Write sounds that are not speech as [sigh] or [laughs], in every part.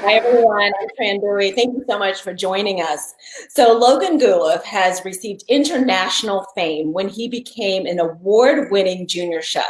Hi, everyone. I'm Tran Bui. Thank you so much for joining us. So Logan Guleff has received international fame when he became an award-winning junior chef.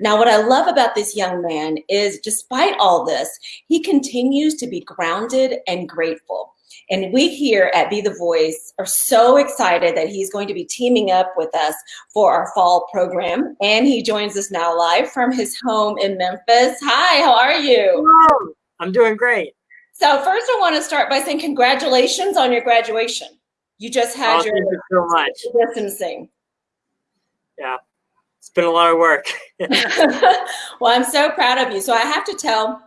Now, what I love about this young man is despite all this, he continues to be grounded and grateful. And we here at Be The Voice are so excited that he's going to be teaming up with us for our fall program. And he joins us now live from his home in Memphis. Hi, how are you? Hello. I'm doing great. So first I want to start by saying congratulations on your graduation. You just had oh, your you so much. distancing. Yeah, it's been a lot of work. [laughs] [laughs] well, I'm so proud of you. So I have to tell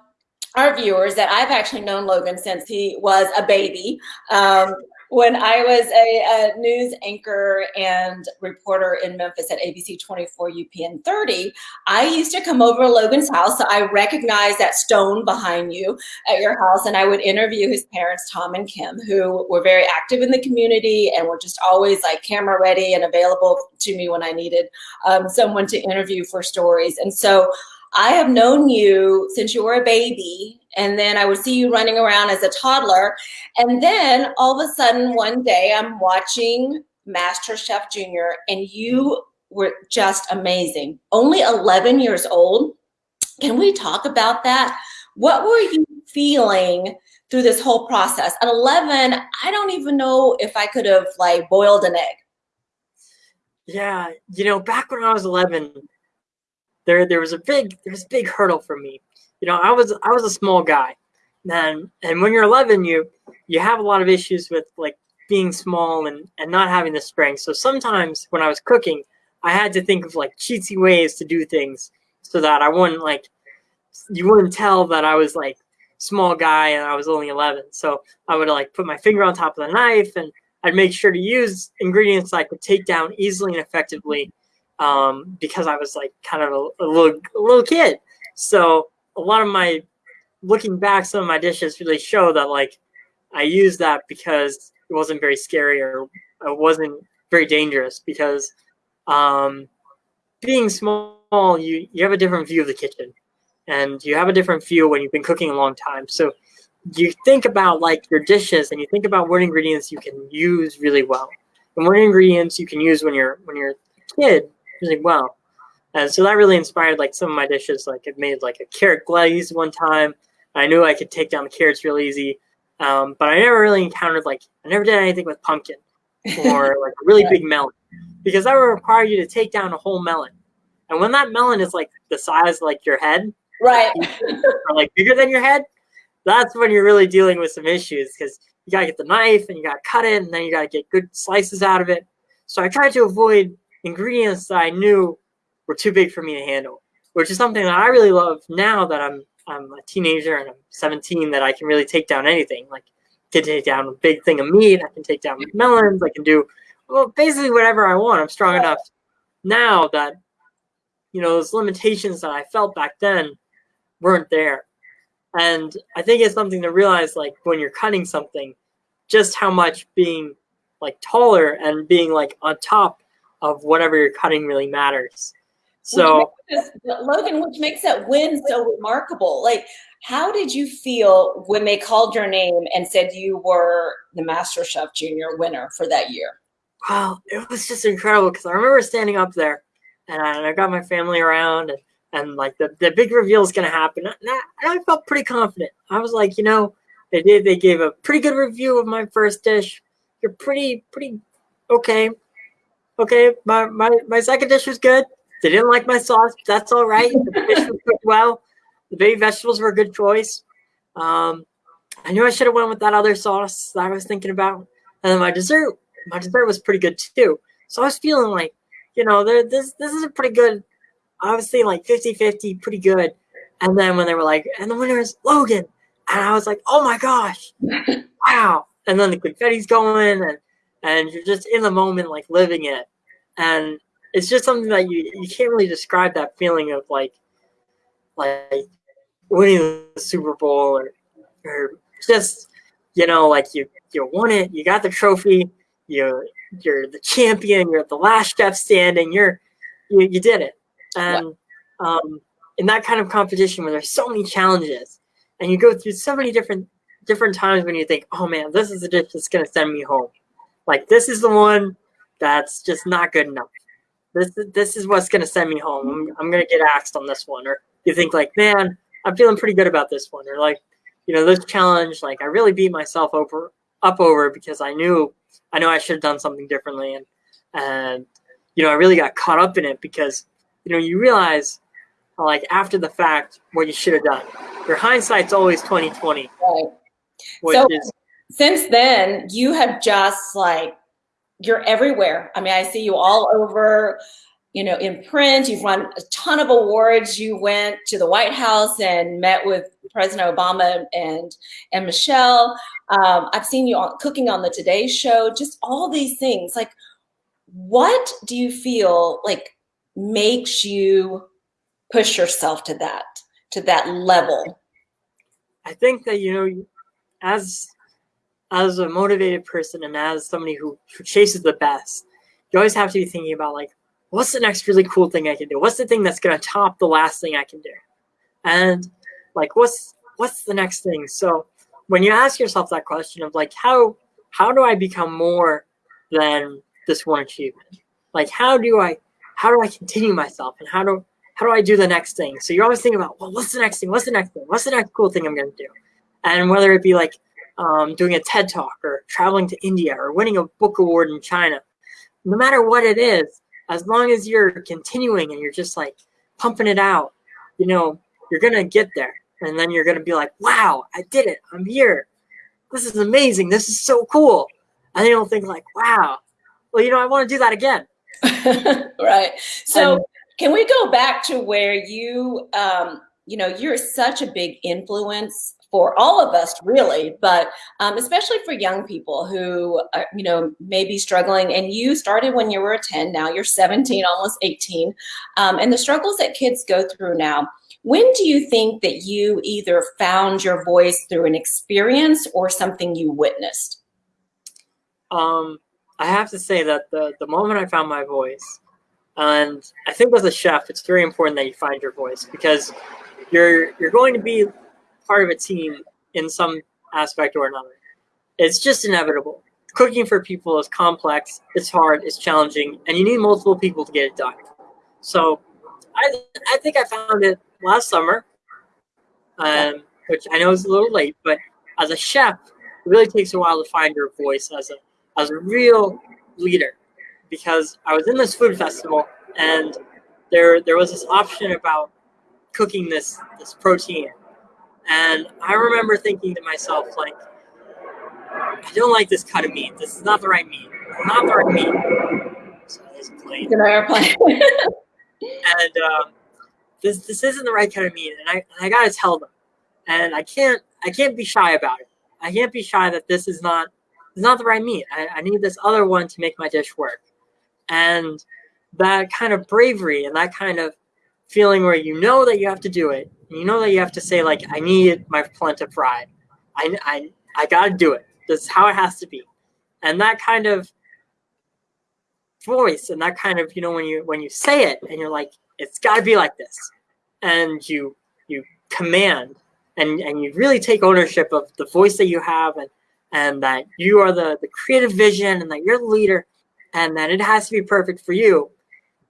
our viewers that I've actually known Logan since he was a baby. Um, when I was a, a, news anchor and reporter in Memphis at ABC 24 UPN 30, I used to come over to Logan's house. So I recognized that stone behind you at your house, and I would interview his parents, Tom and Kim, who were very active in the community and were just always like camera ready and available to me when I needed um, someone to interview for stories. And so I have known you since you were a baby, and then I would see you running around as a toddler. And then all of a sudden, one day, I'm watching Master Chef Junior, and you were just amazing. Only 11 years old. Can we talk about that? What were you feeling through this whole process? At 11, I don't even know if I could have like boiled an egg. Yeah, you know, back when I was 11, there there was a big there was a big hurdle for me. You know, I was I was a small guy, and and when you're 11, you you have a lot of issues with like being small and and not having the strength. So sometimes when I was cooking, I had to think of like cheatsy ways to do things so that I wouldn't like you wouldn't tell that I was like small guy and I was only 11. So I would like put my finger on top of the knife and I'd make sure to use ingredients I could take down easily and effectively um, because I was like kind of a, a, little a little kid. So a lot of my looking back, some of my dishes really show that like I used that because it wasn't very scary or it wasn't very dangerous because um, being small, you you have a different view of the kitchen, and you have a different view when you've been cooking a long time. So you think about like your dishes and you think about what ingredients you can use really well and what ingredients you can use when you're when you're a kid really well. And so that really inspired like some of my dishes. Like I made like a carrot glaze one time. I knew I could take down the carrots real easy. Um, but I never really encountered like I never did anything with pumpkin or [laughs] like a really big melon because that would require you to take down a whole melon. And when that melon is like the size like your head, right, [laughs] or like bigger than your head, that's when you're really dealing with some issues because you gotta get the knife and you gotta cut it and then you gotta get good slices out of it. So I tried to avoid ingredients that I knew were too big for me to handle, which is something that I really love now that I'm I'm a teenager and I'm 17 that I can really take down anything. Like I can take down a big thing of meat, I can take down melons, I can do well basically whatever I want. I'm strong enough now that you know those limitations that I felt back then weren't there. And I think it's something to realize like when you're cutting something, just how much being like taller and being like on top of whatever you're cutting really matters. So, which Logan, which makes that win so remarkable. Like, how did you feel when they called your name and said you were the Master Chef Junior winner for that year? Wow, it was just incredible because I remember standing up there and I, and I got my family around and, and like the, the big reveal is going to happen. And I, and I felt pretty confident. I was like, you know, they did, they gave a pretty good review of my first dish. You're pretty, pretty okay okay, my, my, my second dish was good. They didn't like my sauce. That's all right. The fish was cooked well. The baby vegetables were a good choice. Um, I knew I should have went with that other sauce that I was thinking about. And then my dessert, my dessert was pretty good too. So I was feeling like, you know, this this is a pretty good, obviously like 50-50, pretty good. And then when they were like, and the winner is Logan. And I was like, oh my gosh, [laughs] wow. And then the confetti's going and and you're just in the moment, like living it. And it's just something that you, you can't really describe that feeling of like, like winning the Super Bowl or, or just, you know, like you, you won it, you got the trophy, you, you're the champion, you're the last chef standing, you're, you, you did it. And, um, in that kind of competition where there's so many challenges and you go through so many different different times when you think, oh man, this is the dish that's gonna send me home. Like this is the one that's just not good enough. This this is what's gonna send me home. I'm, I'm gonna get axed on this one. Or you think like, man, I'm feeling pretty good about this one. Or like, you know, this challenge, like I really beat myself over up over because I knew I know I should have done something differently and and you know I really got caught up in it because you know you realize like after the fact what you should have done. Your hindsight's always 2020. Right. so is, since then you have just like you're everywhere. I mean, I see you all over, you know, in print. You've won a ton of awards. You went to the White House and met with President Obama and and Michelle. Um, I've seen you on, cooking on the Today Show. Just all these things. Like, what do you feel like makes you push yourself to that to that level? I think that you know, as as a motivated person and as somebody who, who chases the best, you always have to be thinking about like, what's the next really cool thing I can do? What's the thing that's gonna top the last thing I can do? And like, what's what's the next thing? So when you ask yourself that question of like, how how do I become more than this one achievement? Like, how do I how do I continue myself and how do how do I do the next thing? So you're always thinking about, well, what's the next thing? What's the next thing? What's the next cool thing I'm gonna do? And whether it be like um, doing a TED talk or traveling to India or winning a book award in China. No matter what it is, as long as you're continuing and you're just like pumping it out, you know, you're going to get there. And then you're going to be like, wow, I did it. I'm here. This is amazing. This is so cool. And then you'll think like, wow, well, you know, I want to do that again. [laughs] right. So and, can we go back to where you, um, you know, you're such a big influence for all of us really, but um, especially for young people who, are, you know, may be struggling and you started when you were 10, now you're 17, almost 18, um, and the struggles that kids go through now, when do you think that you either found your voice through an experience or something you witnessed? Um, I have to say that the, the moment I found my voice, and I think as a chef, it's very important that you find your voice because you're you're going to be part of a team in some aspect or another. It's just inevitable. Cooking for people is complex, it's hard, it's challenging, and you need multiple people to get it done. So I, I think I found it last summer, um, which I know is a little late, but as a chef, it really takes a while to find your voice as a, as a real leader. Because I was in this food festival and there, there was this option about cooking this, this protein and I remember thinking to myself, like, I don't like this cut of meat. This is not the right meat. Not the right meat. So plane. An airplane. and um, this this isn't the right kind of meat, and I and I gotta tell them, and I can't I can't be shy about it. I can't be shy that this is not is not the right meat. I, I need this other one to make my dish work, and that kind of bravery and that kind of feeling where you know that you have to do it and you know that you have to say like, I need my polenta fried. I, I, I got to do it. This is how it has to be. And that kind of voice and that kind of, you know, when you, when you say it and you're like, it's got to be like this. And you, you command and, and you really take ownership of the voice that you have and, and that you are the, the creative vision and that you're the leader and that it has to be perfect for you.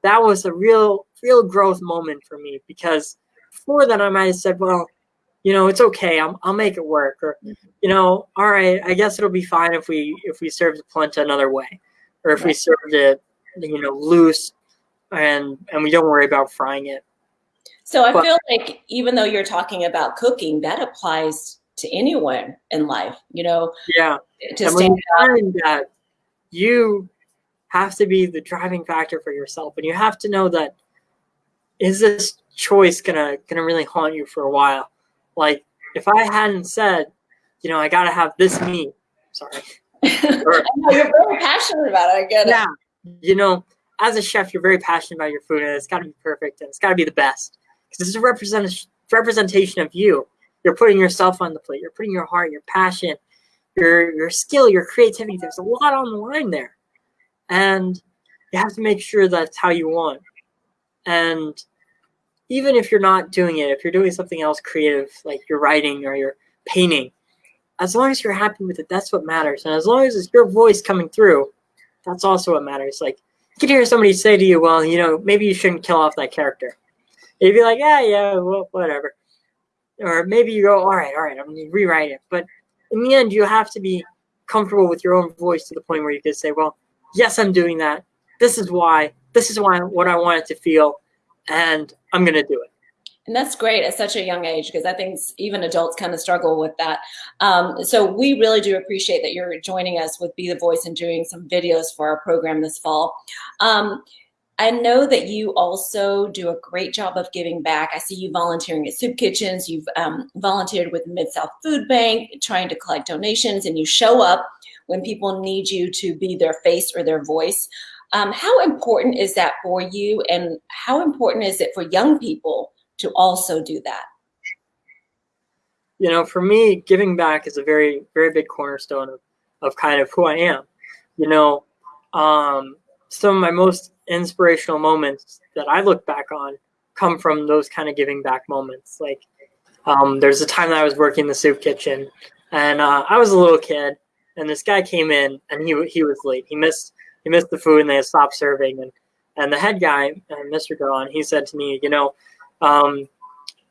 That was a real, real growth moment for me because before that, I might have said, well, you know, it's okay. I'll, I'll make it work. Or, mm-hmm. you know, all right, I guess it'll be fine if we if we serve the polenta another way, or if we served it, you know, loose, and and we don't worry about frying it. So I but, feel like even though you're talking about cooking, that applies to anyone in life. You know. Yeah. To and stand when that, you have to be the driving factor for yourself, and you have to know that is this choice gonna gonna really haunt you for a while. Like if I hadn't said, you know, I gotta have this meat. Sorry. [laughs] or, know, you're very passionate about it. I get yeah, it. You know, as a chef, you're very passionate about your food, and it's got to be perfect, and it's got to be the best because it's a represent representation of you. You're putting yourself on the plate. You're putting your heart, your passion, your your skill, your creativity. There's a lot on the line there, and you have to make sure that's how you want. And even if you're not doing it, if you're doing something else creative, like you're writing or you're painting, as long as you're happy with it, that's what matters. And as long as it's your voice coming through, that's also what matters. Like you can hear somebody say to you, well, you know, maybe you shouldn't kill off that character. You'd be like, yeah, yeah, well, whatever. Or maybe you go, all right, all right, I'm gonna rewrite it. But in the end, you have to be comfortable with your own voice to the point where you can say, well, yes, I'm doing that. This is why. This is why what I want it to feel, and I'm gonna do it. And that's great at such a young age because I think even adults kind of struggle with that. Um, so we really do appreciate that you're joining us with Be the Voice and doing some videos for our program this fall. Um, I know that you also do a great job of giving back. I see you volunteering at soup kitchens. You've um, volunteered with Mid-South Food Bank, trying to collect donations, and you show up when people need you to be their face or their voice. Um, how important is that for you, and how important is it for young people to also do that? You know, for me, giving back is a very, very big cornerstone of, of kind of who I am. You know, um, some of my most inspirational moments that I look back on come from those kind of giving back moments. Like, um, there's a time that I was working in the soup kitchen, and uh, I was a little kid, and this guy came in, and he he was late. He missed he missed the food, and they had stopped serving, and and the head guy, uh, Mr. Garon, he said to me, you know, um,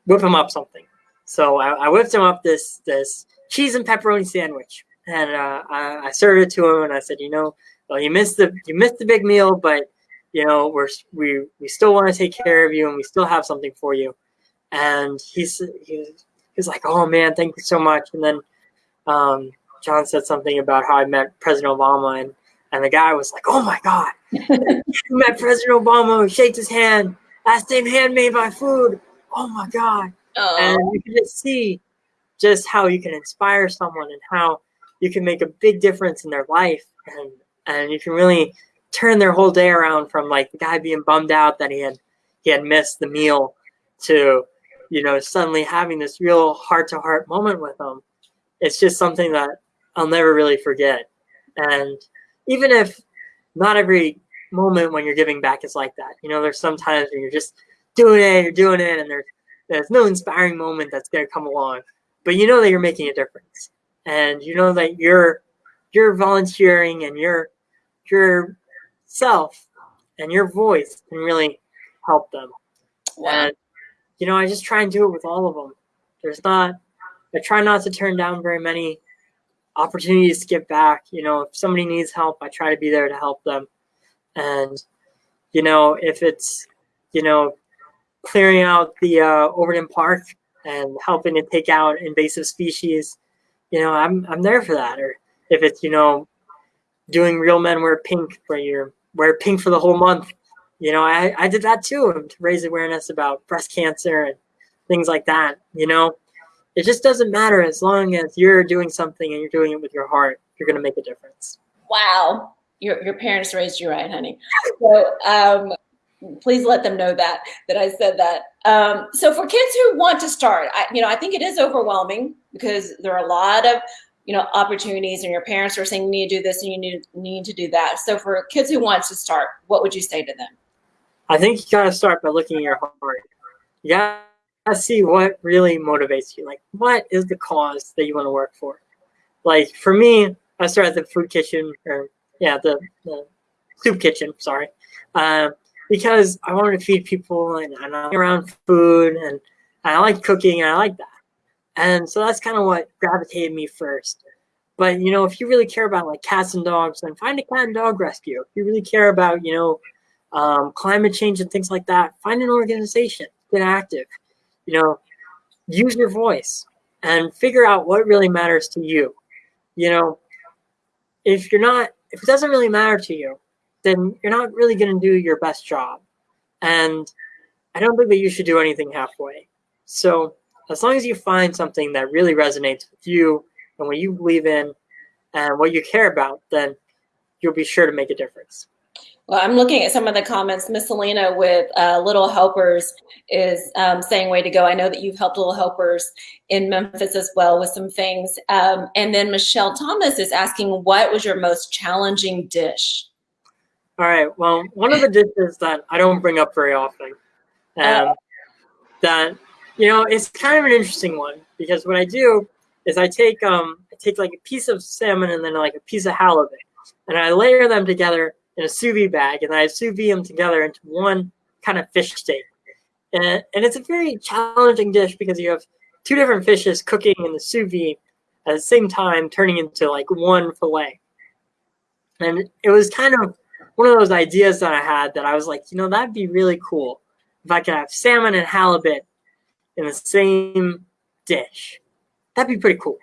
whip him up something. So I, I, whipped him up this this cheese and pepperoni sandwich, and uh, I, I, served it to him, and I said, you know, well, you missed the you missed the big meal, but you know we're we we still want to take care of you, and we still have something for you. And he's he was, like, oh man, thank you so much. And then um, John said something about how I met President Obama, and and the guy was like, oh my god, [laughs] you met President Obama, shaked his hand that same hand made my food. Oh my God. Oh. And you can just see just how you can inspire someone and how you can make a big difference in their life. And, and you can really turn their whole day around from like the guy being bummed out that he had, he had missed the meal to, you know, suddenly having this real heart to heart moment with them. It's just something that I'll never really forget. And even if not every moment when you're giving back is like that. You know, there's sometimes when you're just doing it, you're doing it, and there's there's no inspiring moment that's gonna come along. But you know that you're making a difference. And you know that you're you're volunteering and your your self and your voice can really help them. Wow. And you know, I just try and do it with all of them. There's not I try not to turn down very many opportunities to give back. You know, if somebody needs help, I try to be there to help them. And, you know, if it's, you know, clearing out the uh, Overton Park and helping to take out invasive species, you know, I'm, I'm there for that. Or if it's, you know, doing Real Men Wear Pink where you're wear pink for the whole month, you know, I, I did that too to raise awareness about breast cancer and things like that, you know. It just doesn't matter as long as you're doing something and you're doing it with your heart, you're going to make a difference. Wow your, your parents raised you right, honey. So um, please let them know that, that I said that. Um, so for kids who want to start, I, you know, I think it is overwhelming because there are a lot of, you know, opportunities and your parents are saying you need to do this and you need, need to do that. So for kids who want to start, what would you say to them? I think you gotta start by looking at your heart. You gotta see what really motivates you. Like, what is the cause that you want to work for? Like, for me, I started at the food kitchen or yeah, the, the soup kitchen, sorry. Uh, because I wanted to feed people and, and I'm around food and, and I like cooking and I like that. And so that's kind of what gravitated me first. But, you know, if you really care about like cats and dogs, then find a cat and dog rescue. If you really care about, you know, um, climate change and things like that, find an organization, get active, you know, use your voice and figure out what really matters to you. You know, if you're not if it doesn't really matter to you, then you're not really going to do your best job. And I don't think that you should do anything halfway. So as long as you find something that really resonates with you and what you believe in and what you care about, then you'll be sure to make a difference. Well, I'm looking at some of the comments. Miss Selena with uh, Little Helpers is um, saying way to go. I know that you've helped Little Helpers in Memphis as well with some things. Um, and then Michelle Thomas is asking, what was your most challenging dish? All right. Well, one of the dishes that I don't bring up very often, um, uh, that, you know, it's kind of an interesting one because what I do is I take, um, I take like a piece of salmon and then like a piece of halibut, and I layer them together in a sous vide bag, and I sous vide them together into one kind of fish steak. And, and it's a very challenging dish because you have two different fishes cooking in the sous vide at the same time, turning into like one fillet. And it was kind of one of those ideas that I had that I was like, you know, that'd be really cool if I could have salmon and halibut in the same dish. That'd be pretty cool.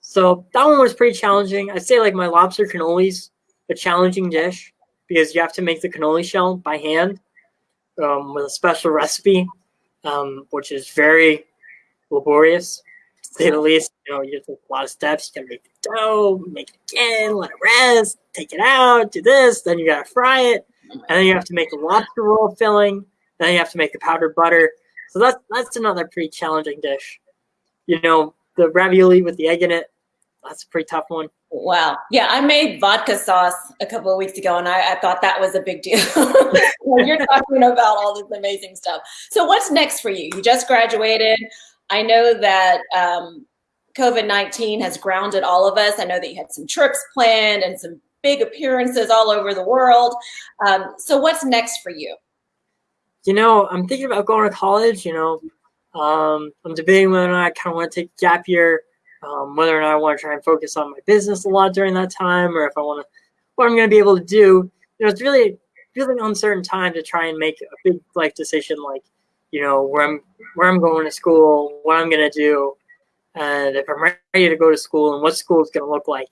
So that one was pretty challenging. I'd say like my lobster cannolis, a challenging dish because you have to make the cannoli shell by hand um, with a special recipe, um, which is very laborious, to say the least. You know, you take a lot of steps. You gotta make the dough, make it again, let it rest, take it out, do this, then you gotta fry it, and then you have to make the lobster roll filling, then you have to make the powdered butter. So that's that's another pretty challenging dish. You know, the ravioli with the egg in it, that's a pretty tough one. Wow. Yeah, I made vodka sauce a couple of weeks ago, and I, I thought that was a big deal. [laughs] You're talking about all this amazing stuff. So, what's next for you? You just graduated. I know that um, COVID 19 has grounded all of us. I know that you had some trips planned and some big appearances all over the world. Um, so, what's next for you? You know, I'm thinking about going to college. You know, um, I'm debating whether or not I kind of want to take gap year um, whether or not I want to try and focus on my business a lot during that time, or if I want to, what I'm going to be able to do. You know, it's really, really uncertain time to try and make a big life decision, like, you know, where I'm, where I'm going to school, what I'm going to do, and if I'm ready to go to school, and what school is going to look like.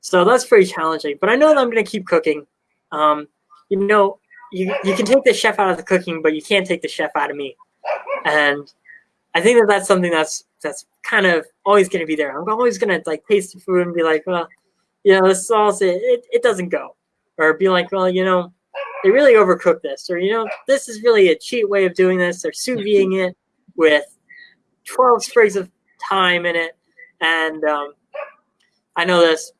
So that's pretty challenging. But I know that I'm going to keep cooking. Um, you know, you you can take the chef out of the cooking, but you can't take the chef out of me. And I think that that's something that's that's kind of always going to be there. I'm always going to like taste the food and be like, well, you know, the sauce it, it, it doesn't go, or be like, well, you know, they really overcooked this, or you know, this is really a cheap way of doing this. They're sous videing it with 12 sprigs of thyme in it, and um, I know this.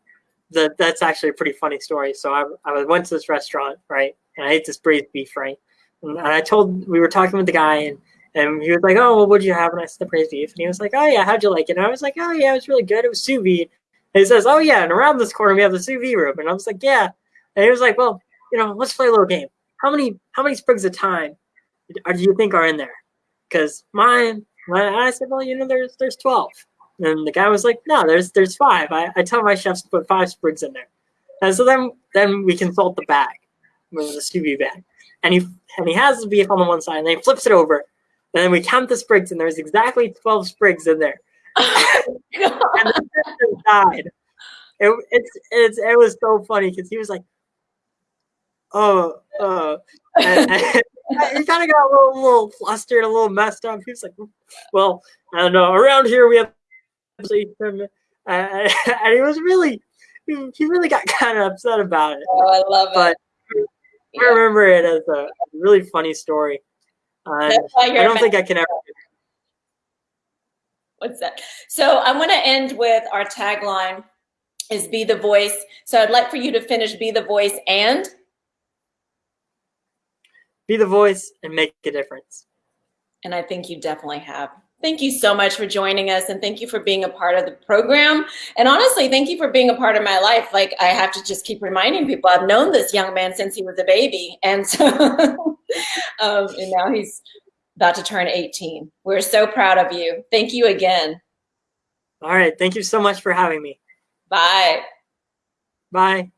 That that's actually a pretty funny story. So I, I went to this restaurant, right, and I ate this braised beef, right, and I told we were talking with the guy and and he was like, "Oh, well, what'd you have?" And I said, "The braised beef." And he was like, "Oh yeah, how'd you like it?" And I was like, "Oh yeah, it was really good. It was sous vide." And he says, "Oh yeah, and around this corner we have the sous vide room." And I was like, "Yeah." And he was like, "Well, you know, let's play a little game. How many how many sprigs of thyme do you think are in there?" Because mine, mine, I said, "Well, you know, there's there's 12." And the guy was like, "No, there's there's five. I, I tell my chefs to put five sprigs in there." And so then then we consult the bag, with the sous vide bag, and he and he has the beef on the one side, and then he flips it over and then we count the sprigs, and there's exactly 12 sprigs in there. [laughs] and the person died. It, it's, it's, it was so funny because he was like, oh, uh, and, and [laughs] he kind of got a little, little flustered, a little messed up. He was like, well, I don't know. Around here, we have, uh, [laughs] and he was really, he really got kind of upset about it. Oh, I love but it. I remember it as a really funny story. I don't think I can ever. What's that? So I want to end with our tagline is be the voice. So I'd like for you to finish be the voice and be the voice and make a difference. And I think you definitely have. Thank you so much for joining us and thank you for being a part of the program. And honestly, thank you for being a part of my life. Like I have to just keep reminding people I've known this young man since he was a baby. And so [laughs] um, and now he's about to turn 18. We're so proud of you. Thank you again. All right. Thank you so much for having me. Bye. Bye.